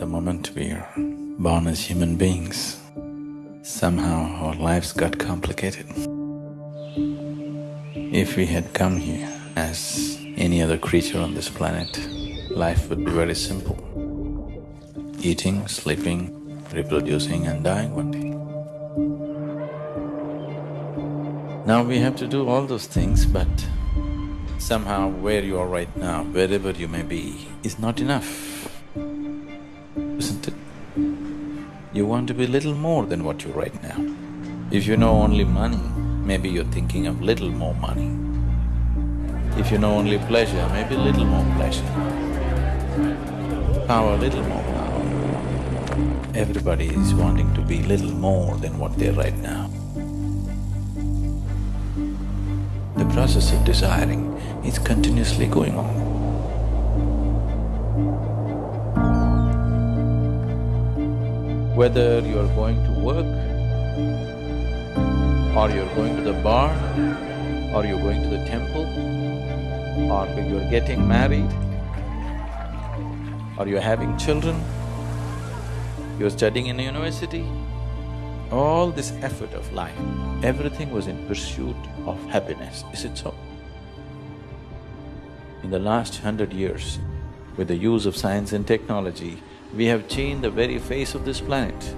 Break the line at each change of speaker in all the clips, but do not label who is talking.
The moment we're born as human beings, somehow our lives got complicated. If we had come here as any other creature on this planet, life would be very simple. Eating, sleeping, reproducing and dying one day. Now we have to do all those things, but somehow where you are right now, wherever you may be, is not enough, isn't it? You want to be little more than what you're right now. If you know only money, maybe you're thinking of little more money. If you know only pleasure, maybe little more pleasure. Power, little more power. Everybody is wanting to be little more than what they're right now. The process of desiring is continuously going on. Whether you're going to work, or you're going to the bar, or you're going to the temple, or you're getting married, or you're having children, you're studying in a university, all this effort of life, everything was in pursuit of happiness, is it so? In the last hundred years, with the use of science and technology, we have changed the very face of this planet.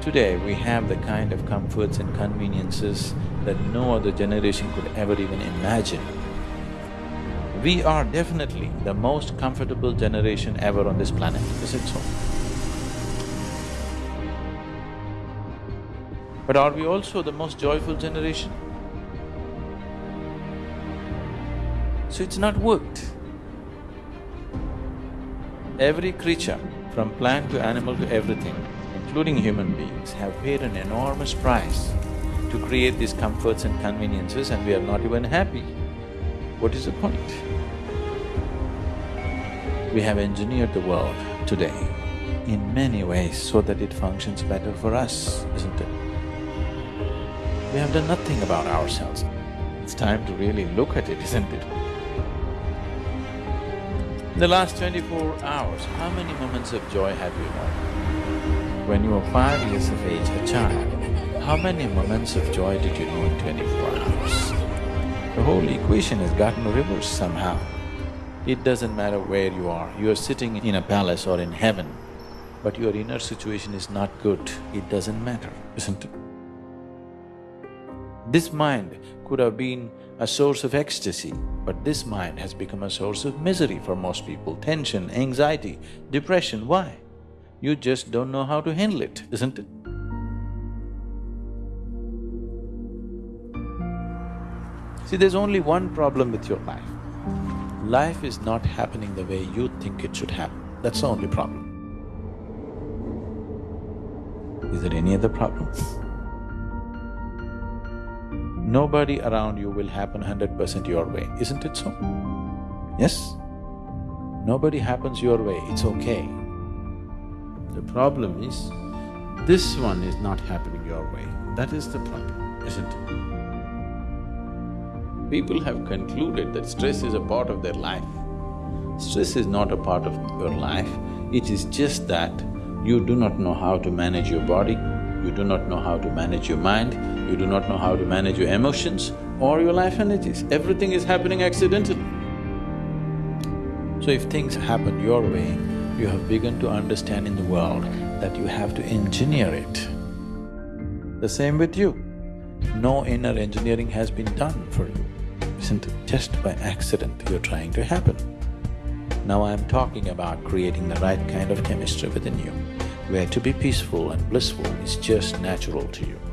Today, we have the kind of comforts and conveniences that no other generation could ever even imagine. We are definitely the most comfortable generation ever on this planet, is it so? But are we also the most joyful generation? So it's not worked. Every creature, from plant to animal to everything, including human beings, have paid an enormous price to create these comforts and conveniences and we are not even happy. What is the point? We have engineered the world today in many ways so that it functions better for us, isn't it? We have done nothing about ourselves. It's time to really look at it, isn't it? In the last twenty-four hours, how many moments of joy have you known? When you were five years of age, a child, how many moments of joy did you know in twenty-four hours? The whole equation has gotten reversed somehow. It doesn't matter where you are, you are sitting in a palace or in heaven, but your inner situation is not good, it doesn't matter, isn't it? This mind could have been a source of ecstasy, but this mind has become a source of misery for most people, tension, anxiety, depression, why? You just don't know how to handle it, isn't it? See, there's only one problem with your life. Life is not happening the way you think it should happen, that's the only problem. Is there any other problem? Nobody around you will happen hundred percent your way, isn't it so? Yes? Nobody happens your way, it's okay. The problem is, this one is not happening your way, that is the problem, isn't it? People have concluded that stress is a part of their life. Stress is not a part of your life, it is just that you do not know how to manage your body, you do not know how to manage your mind, you do not know how to manage your emotions or your life energies. Everything is happening accidentally. So if things happen your way, you have begun to understand in the world that you have to engineer it. The same with you. No inner engineering has been done for you, isn't it? Just by accident you're trying to happen. Now I'm talking about creating the right kind of chemistry within you, where to be peaceful and blissful is just natural to you.